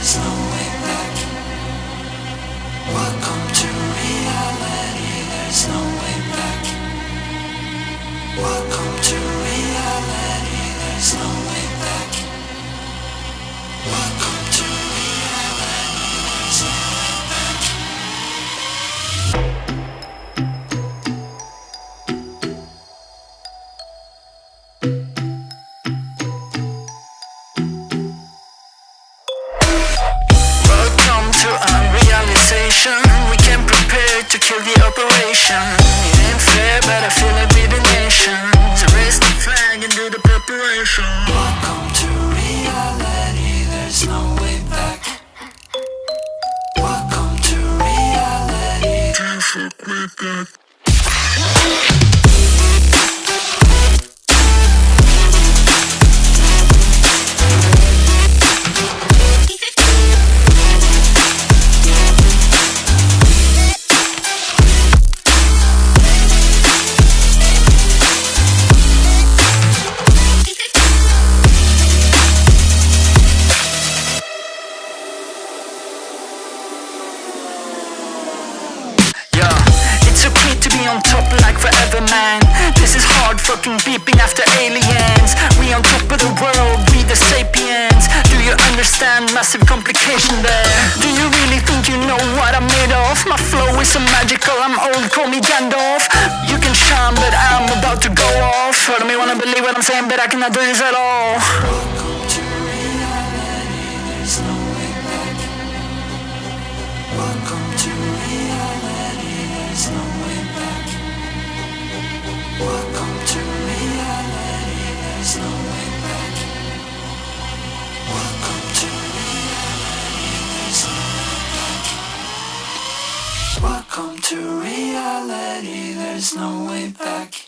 no the preparation. Welcome to reality. There's no way back. Welcome to reality. Can't fuck with that. Understand massive complication there? Do you really think you know what I'm made of? My flow is so magical, I'm old, call me Gandalf. You can shine, but I'm about to go off. Heard me wanna believe what I'm saying, but I cannot do this at all. Welcome to reality, there's no way back. Welcome to reality, there's no way back. Welcome to reality, to reality, there's no way back.